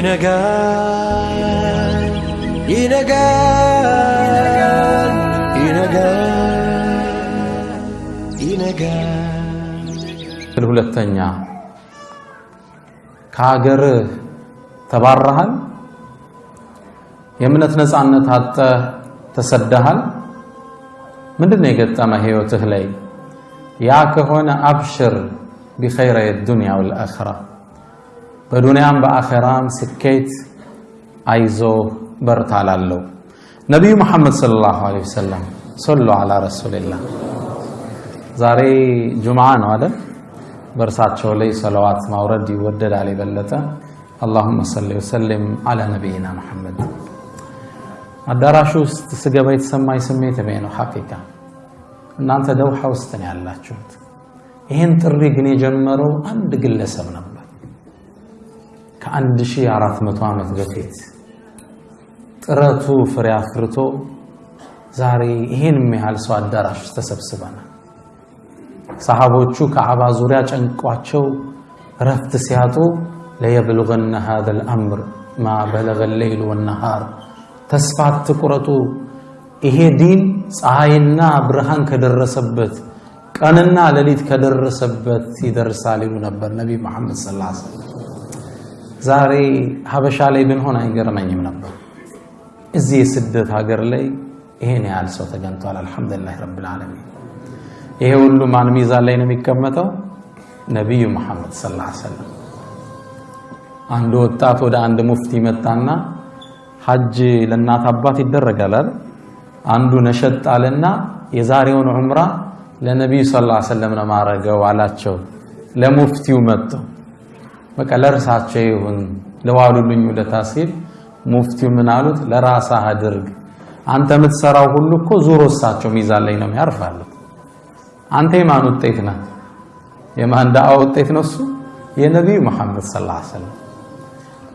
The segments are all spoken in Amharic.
ይነጋል ይነጋል ይነጋል ይነጋል ሁለተኛ ከሀገር ተባረሃል፣ የእምነት ነፃነት አጥተህ ተሰደሃል። ምንድን ነው የገጠመ ህይወትህ ላይ? ያ ከሆነ አብሽር ቢኸይረ ዱንያ ወልአኽራ በዱንያም በአኸራም ስኬት አይዞ በርታ ላለው ነቢዩ መሐመድ ሰለላሁ ዐለይሂ ወሰለም ሰሉ ዐላ ረሱሊላህ። ዛሬ ጁምዓ ነው አይደል? በእርሳቸው ላይ ሰለዋት ማውረድ ይወደዳል የበለጠ። አላሁመ ሰሊ ወሰሊም ዐላ ነቢይና መሐመድ። አዳራሹ ውስጥ ስገባ የተሰማኝ ስሜት ይሄ ነው ሐቂቃ። እናንተ ደውሃ ውስጥ ነው ያላችሁት። ይህን ጥሪ ግን የጀመረው አንድ ግለሰብ ነበር ከ1400 ዓመት በፊት ጥረቱ ፍሬ አፍርቶ ዛሬ ይህን ያህል ሰው አዳራሽ ውስጥ ተሰብስበናል። ሰሃቦቹ ከአባ ዙሪያ ጨንቋቸው ረፍት ሲያጡ ለየብልغነ ሃዘል አምር ማ በለገ ሌይሉ ወነሃር ተስፋ አትቁረጡ፣ ይሄ ዲን ፀሐይና ብርሃን ከደረሰበት ቀንና ሌሊት ከደረሰበት ይደርሳል ይሉ ነበር ነቢ መሐመድ ሰለላሁ ዐለይሂ ወሰለም። ዛሬ ሀበሻ ላይ ብንሆን አይገርመኝም ነበር። እዚህ የስደት ሀገር ላይ ይሄን ያህል ሰው ተገኝቷል። አልሐምዱሊላህ ረብል ዓለሚን። ይሄ ሁሉ ማን ሚዛን ላይ ነው የሚቀመጠው? ነቢዩ መሐመድ ሰለላሁ ዐለይሂ አንድ ወጣት ወደ አንድ ሙፍቲ መጣና ሐጅ ለእናት አባት ይደረጋል? አንዱ ነሸጥ አለና የዛሬውን ዑምራ ለነቢዩ ሰለላሁ ዐለይሂ ነው ማረገው አላቸው። ለሙፍቲው መጥቶ በቃ ለእርሳቸው ይሁን ለዋሉልኝ ውለታ ሲል ሙፍቲው ምን አሉት? ለራስህ አድርግ። አንተ የምትሰራው ሁሉ እኮ ዙሮ እሳቸው ሚዛን ላይ ነው የሚያርፋሉት። አንተ የማን ውጤት ነህ? የማን ዳዋ ውጤት ነው? እሱ የነቢዩ መሐመድ ሰለላሁ ዐለይሂ ወሰለም።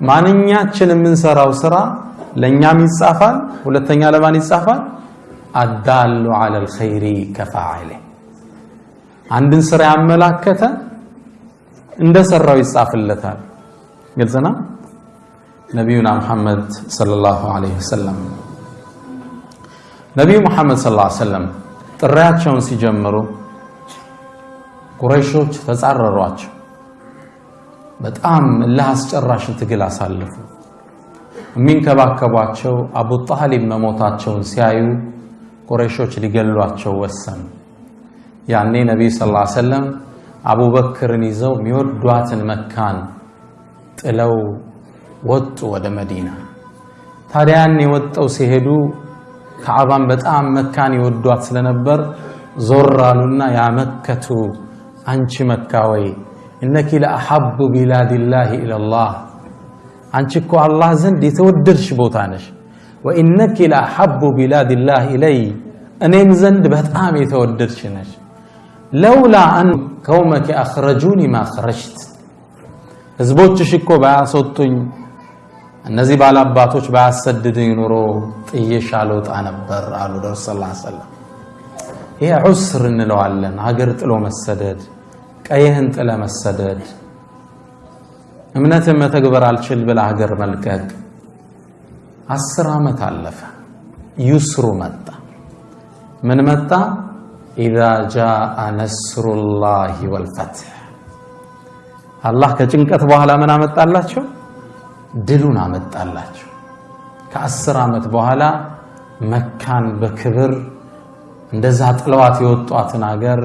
ማንኛችን የምንሰራው ስራ ለእኛም ይጻፋል፣ ሁለተኛ ለማን ይጻፋል? አዳሉ ዐለል ኸይሪ ከፋዒሊ አንድን ስራ ያመላከተ እንደሰራው ይጻፍለታል። ግልጽ ነው። ነቢዩና ሙሐመድ ሰለላሁ ዐለይሂ ወሰለም ነቢዩ ሙሐመድ ሰለላሁ ዐለይሂ ወሰለም ጥሪያቸውን ሲጀምሩ ቁረይሾች ተጻረሯቸው። በጣም እልህ አስጨራሽ ትግል አሳልፉ። የሚንከባከቧቸው አቡ ጣሊብ መሞታቸውን ሲያዩ ቁረይሾች ሊገሏቸው ወሰኑ። ያኔ ነቢዩ ሰለላሁ ዐለይሂ አቡበክርን ይዘው የሚወዷትን መካን ጥለው ወጡ ወደ መዲና። ታዲያ ያኔ ወጠው ሲሄዱ ከዓባን በጣም መካን ይወዷት ስለነበር ዞር አሉና ያመከቱ አንቺ መካ ወይ እነኪ ለአሐቡ ቢላዲላሂ ኢለላህ አንቺ እኮ አላህ ዘንድ የተወደድሽ ቦታ ነሽ። ወኢነኪ ለአሐቡ ቢላዲላህ ኢለይ እኔም ዘንድ በጣም የተወደድሽ ነሽ። ለውላ አን ከውመኪ አኽረጁኒ ማ ኸረጅት ህዝቦችሽ እኮ ባያስወጡኝ እነዚህ ባላባቶች ባያሰድዱኝ ኑሮ ጥዬሽ አልወጣ ነበር አሉ ረሱል ሰለላሁ ዐለይሂ ወሰለም። ይሄ ዑስር እንለዋለን። ሀገር ጥሎ መሰደድ፣ ቀይህን ጥለ መሰደድ፣ እምነትን መተግበር አልችል ብለ ሀገር መልቀቅ። አስር ዓመት አለፈ። ዩስሩ መጣ። ምን መጣ? ኢዛ ጃአ ነስሩላሂ ወልፈትሕ አላህ ከጭንቀት በኋላ ምን አመጣላቸው? ድሉን አመጣላቸው። ከአስር ዓመት በኋላ መካን በክብር እንደዛ ጥለዋት የወጧትን ሀገር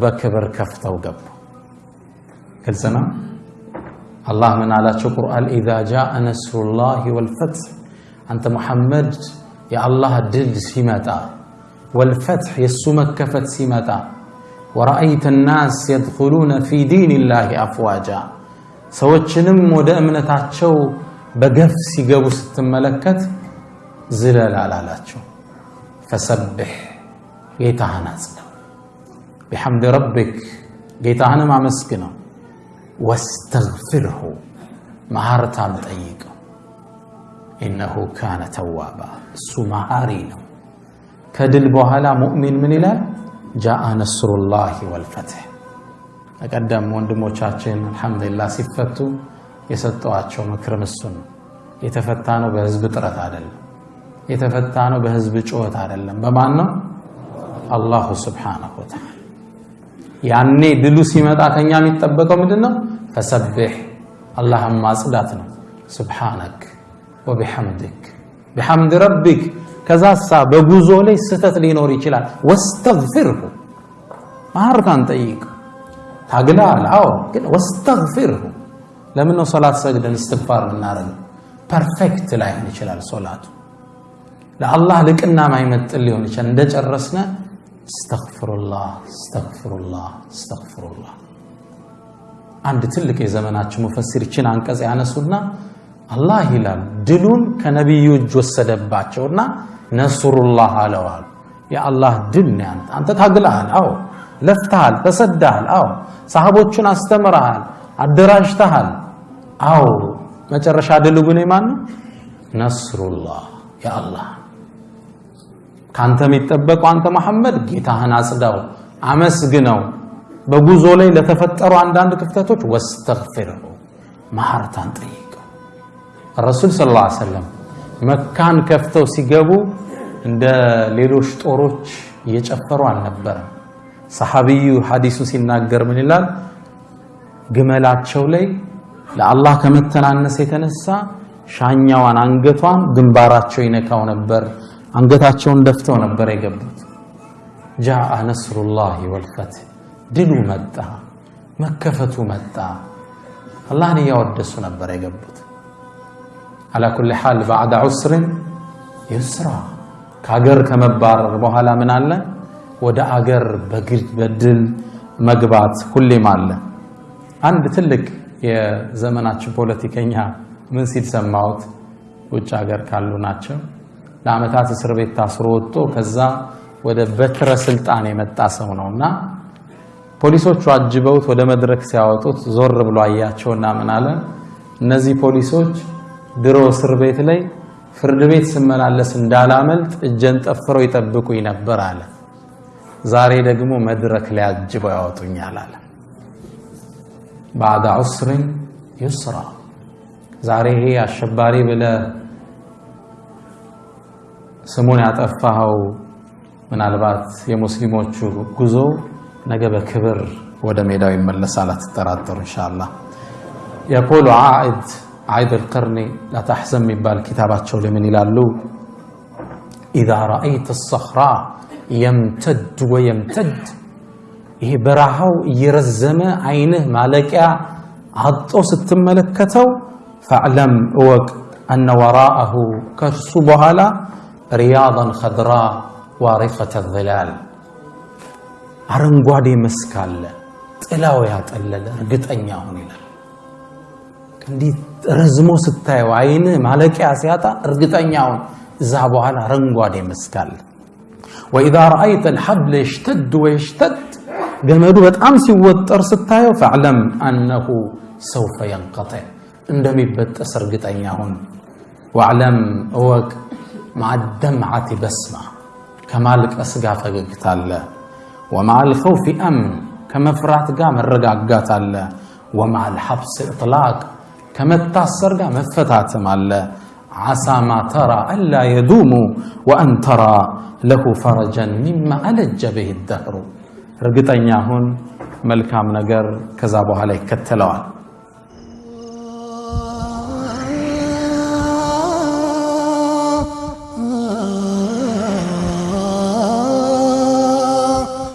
በክብር ከፍተው ገቡ። ግልጽ ነው። አላህ ምን አላቸው? ቁርአን ኢዛ ጃአ ነስሩላሂ ወልፈትሕ አንተ ሙሐመድ የአላህ ድል ሲመጣ ወልፈትሕ የእሱ መከፈት ሲመጣ ወረአይተ ናስ የድኹሉነ ፊ ዲንላሂ አፍዋጃ ሰዎችንም ወደ እምነታቸው በገፍ ሲገቡ ስትመለከት ዝለል አላላቸው። ፈሰብሕ ጌታህን አጽናው፣ ቢሐምድ ረቢክ ጌታህንም አመስግነው፣ ወስተግፊርሁ መሃርታም ጠይቀው፣ ኢነሁ ካነ ተዋባ እሱ መሃሪ ነው። ከድል በኋላ ሙእሚን ምን ይላል? ጃአ ነስሩላሂ ወልፈትሕ። በቀደም ወንድሞቻችን አልሐምዱሊላህ ሲፈቱ የሰጠዋቸው ምክርም እሱን የተፈታ ነው በህዝብ ጥረት አይደለም። የተፈታ ነው በህዝብ ጩኸት አይደለም። በማን ነው? አላሁ ስብሓነሁ ወተዓላ። ያኔ ድሉ ሲመጣ ከኛ የሚጠበቀው ምንድን ነው? ፈሰቢሕ አላህን ማጽዳት ነው። ሱብሓነክ ወቢሐምድክ ቢሐምድ ረቢክ። ከዛሳ በጉዞ ላይ ስህተት ሊኖር ይችላል። ወስተግፊርሁ ማርታን ጠይቅ ታግላል። አዎ ግን ወስተግፊርሁ ለምን ነው ሶላት ሰግደን እስትግፋር የምናደርገው? ፐርፌክት ላይሆን ይችላል ሶላቱ ለአላህ ልቅና ማይመጥን ሊሆን ይችላል። እንደጨረስነ እስተግፍሩላህ እስተግፍሩላህ እስተግፍሩላህ። አንድ ትልቅ የዘመናችን ሙፈሲር ይችን አንቀጽ ያነሱና አላህ ይላል ድሉን ከነቢዩ እጅ ወሰደባቸውና ነስሩላህ አለዋል። የአላህ ድል ነው አንተ ታግለሃል፣ አዎ ለፍተሃል፣ ተሰዳሃል፣ አዎ ሰሃቦቹን አስተምረሃል፣ አደራጅተሃል፣ አዎ መጨረሻ ድል ግን የማን? ነስሩላህ የአላህ ካንተ የሚጠበቀው አንተ መሐመድ ጌታህን አጽዳው፣ አመስግነው። በጉዞ ላይ ለተፈጠሩ አንዳንድ ክፍተቶች ወስተግፊርሁ ማህርታን ጠይቀው። ረሱል ሰለላሁ ዐለይሂ ወሰለም መካን ከፍተው ሲገቡ እንደ ሌሎች ጦሮች እየጨፈሩ አልነበረም። ሰሐቢዩ ሐዲሱ ሲናገር ምን ይላል? ግመላቸው ላይ ለአላህ ከመተናነስ የተነሳ ሻኛዋን አንገቷን ግንባራቸው ይነካው ነበር። አንገታቸውን ደፍተው ነበር የገቡት። ጃአ ነስሩላሂ ወልፈትህ ድሉ መጣ፣ መከፈቱ መጣ። አላህን እያወደሱ ነበር የገቡት። አላ ኩሊ ሓል ባዕደ ዑስርን ዩስራ ከአገር ከመባረር በኋላ ምን አለ? ወደ አገር በድል መግባት ሁሌም አለ። አንድ ትልቅ የዘመናችን ፖለቲከኛ ምን ሲል ሰማሁት? ውጭ ሀገር ካሉ ናቸው። ለዓመታት እስር ቤት ታስሮ ወጥቶ ከዛ ወደ በትረ ስልጣን የመጣ ሰው ነውና ፖሊሶቹ አጅበውት ወደ መድረክ ሲያወጡት ዞር ብሎ አያቸውና ምን አለ? እነዚህ ፖሊሶች ድሮ እስር ቤት ላይ ፍርድ ቤት ስመላለስ እንዳላመልጥ እጀን ጠፍረው ይጠብቁኝ ነበር አለ። ዛሬ ደግሞ መድረክ ላይ አጅበው ያወጡኛል አለ። ባዕደ ዑስርን ዩስራ ዛሬ ይሄ አሸባሪ ብለህ ስሙን ያጠፋኸው ምናልባት የሙስሊሞቹ ጉዞ ነገ በክብር ወደ ሜዳው ይመለሳል፣ አትጠራጠሩ። ኢንሻአላህ የቆሉ ዓኢድ عيد القرن لا تحزن من بالكتابات شو من إلى إذا رأيت الصخرة يمتد ويمتد إيه براهو يرزم عينه مالك عطو ستم ملكته فاعلم وقت أن وراءه كرسبها لا رياضا خضراء وارفة الظلال. أرنقوا دي مسكال تلاوي هاتقلل رقت أنياهن إلى الله እንዲህ ረዝሞ ስታየው አይንህ ማለቂያ ሲያጣ እርግጠኛ ሁን፣ እዛ በኋላ አረንጓዴ መስክ አለ። ወኢዛ ረአይተ ልሐብለ የሽተድ ወየሽተድ ገመዱ በጣም ሲወጠር ስታየው ፈዕለም አነሁ ሰውፈ የንቀጥዕ እንደሚበጠስ እርግጠኛ ሁን። ወዕለም እወቅ ማዕደምዓቲ በስማ ከማልቀስ ጋር ፈገግታ አለ። ወማዓል ኸውፊ አምን ከመፍራት ጋር መረጋጋት አለ። ወማዓል ሐብስ እጥላቅ ከመታሰር ጋር መፈታትም አለ። ዓሳ ማ ተራ አላ የዱሙ ወአን ተራ ለሁ ፈረጀን ሚማ አለጀ ብህ ደህሩ እርግጠኛ ሁን መልካም ነገር ከዛ በኋላ ይከተለዋል።